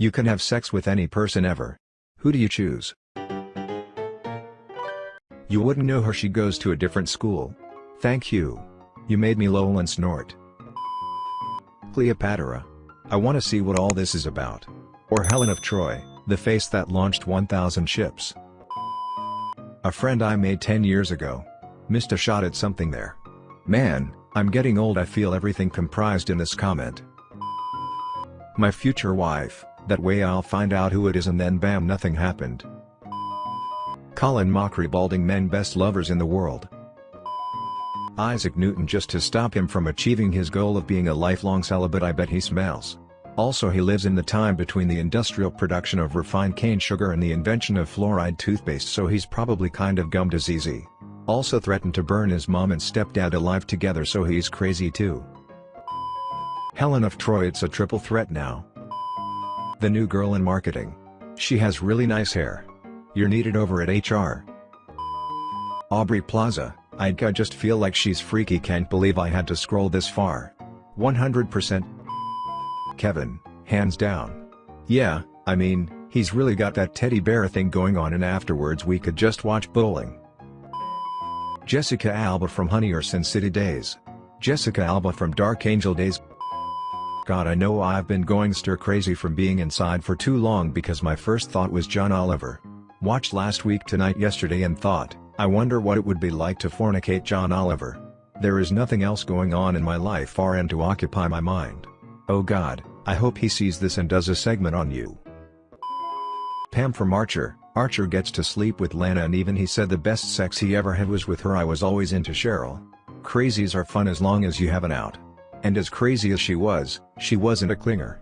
You can have sex with any person ever. Who do you choose? You wouldn't know her she goes to a different school. Thank you. You made me lol and snort. Cleopatra. I wanna see what all this is about. Or Helen of Troy, the face that launched 1000 ships. A friend I made 10 years ago. Missed a shot at something there. Man, I'm getting old I feel everything comprised in this comment. My future wife, that way I'll find out who it is and then bam nothing happened. Colin Mochrie balding men best lovers in the world. Isaac Newton just to stop him from achieving his goal of being a lifelong celibate I bet he smells. Also he lives in the time between the industrial production of refined cane sugar and the invention of fluoride toothpaste so he's probably kind of gum diseasey. Also threatened to burn his mom and stepdad alive together so he's crazy too. Helen of Troy it's a triple threat now. The new girl in marketing. She has really nice hair. You're needed over at HR. Aubrey Plaza, I'd just feel like she's freaky can't believe I had to scroll this far. 100% Kevin, hands down. Yeah, I mean, he's really got that teddy bear thing going on and afterwards we could just watch bowling. Jessica Alba from Honey or Sin City Days. Jessica Alba from Dark Angel Days God I know I've been going stir crazy from being inside for too long because my first thought was John Oliver. Watched last week tonight yesterday and thought, I wonder what it would be like to fornicate John Oliver. There is nothing else going on in my life far and to occupy my mind. Oh god, I hope he sees this and does a segment on you. Pam from Archer, Archer gets to sleep with Lana and even he said the best sex he ever had was with her I was always into Cheryl. Crazies are fun as long as you have an out. And as crazy as she was, she wasn't a clinger.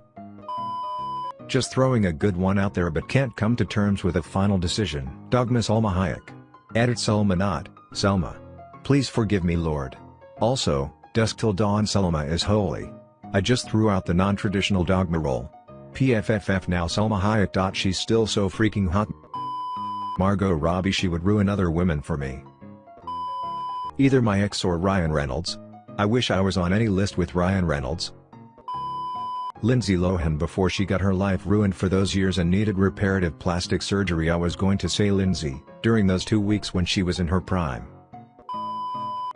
Just throwing a good one out there but can't come to terms with a final decision. Dogma Salma Hayek. Edit Selma not, Selma. Please forgive me Lord. Also, dusk till dawn Selma is holy. I just threw out the non-traditional dogma role. PFFF now Selma Hayek. She's still so freaking hot. Margot Robbie she would ruin other women for me. Either my ex or Ryan Reynolds. I wish I was on any list with Ryan Reynolds. Lindsay Lohan before she got her life ruined for those years and needed reparative plastic surgery I was going to say Lindsay, during those two weeks when she was in her prime.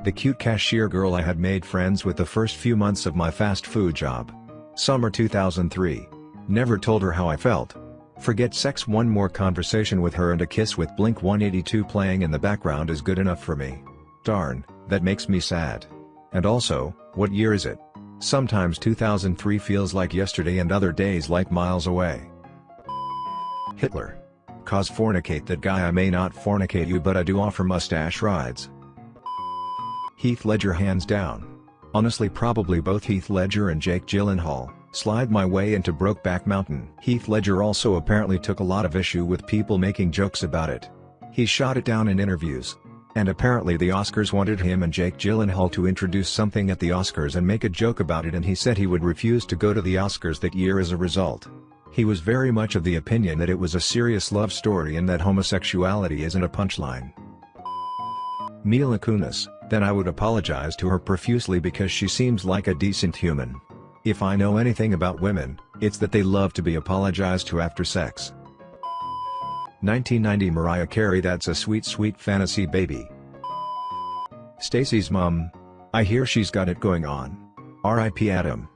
The cute cashier girl I had made friends with the first few months of my fast food job. Summer 2003. Never told her how I felt. Forget sex one more conversation with her and a kiss with Blink 182 playing in the background is good enough for me. Darn, that makes me sad. And also, what year is it? Sometimes 2003 feels like yesterday and other days like miles away. Hitler. Cause fornicate that guy I may not fornicate you but I do offer mustache rides. Heath Ledger hands down. Honestly probably both Heath Ledger and Jake Gyllenhaal, slide my way into Brokeback Mountain. Heath Ledger also apparently took a lot of issue with people making jokes about it. He shot it down in interviews, and apparently the Oscars wanted him and Jake Gyllenhaal to introduce something at the Oscars and make a joke about it and he said he would refuse to go to the Oscars that year as a result. He was very much of the opinion that it was a serious love story and that homosexuality isn't a punchline. Mila Kunis, then I would apologize to her profusely because she seems like a decent human. If I know anything about women, it's that they love to be apologized to after sex. 1990 Mariah Carey That's a sweet sweet fantasy baby. Stacy's mom. I hear she's got it going on. R.I.P. Adam.